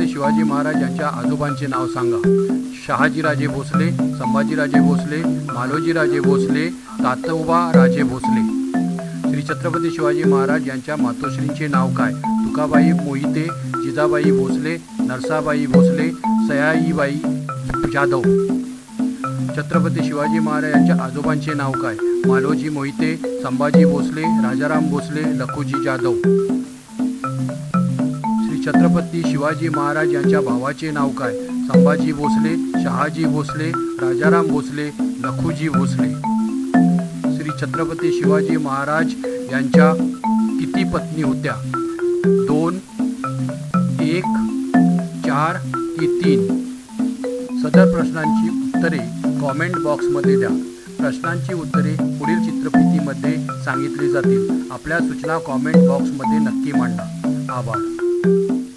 शिवाजी महाराज यांच्या आजोबांचे नाव सांगा. शहाजीराजे भोसले संभाजीराजे भोसले मालोजीराजे भोसले तातोबा राजे भोसले. श्री छत्रपती शिवाजी महाराज यांच्या मातोश्रींचे नाव काय? तुकाबाई मोहिते जिजाबाई भोसले नरसाबाई भोसले सयाईबाई जाधव. छत्रपती शिवाजी महाराज यांच्या आजोबांचे नाव काय? मालोजी मोहिते संभाजी भोसले राजाराम भोसले लखुजी जाधव. छत्रपती शिवाजी महाराज यांच्या भावाचे नाव काय? संभाजी भोसले शहाजी भोसले राजाराम भोसले लखुजी भोसले. श्री छत्रपती शिवाजी महाराज यांच्या किती पत्नी होत्या? दोन एक चार की तीन? सदर प्रश्नांची उत्तरे कॉमेंट बॉक्समध्ये द्या. प्रश्नांची उत्तरे पुढील चित्रफितीमध्ये सांगितली जातील. आपल्या सूचना कॉमेंट बॉक्समध्ये नक्की मांडा. आभार. thank you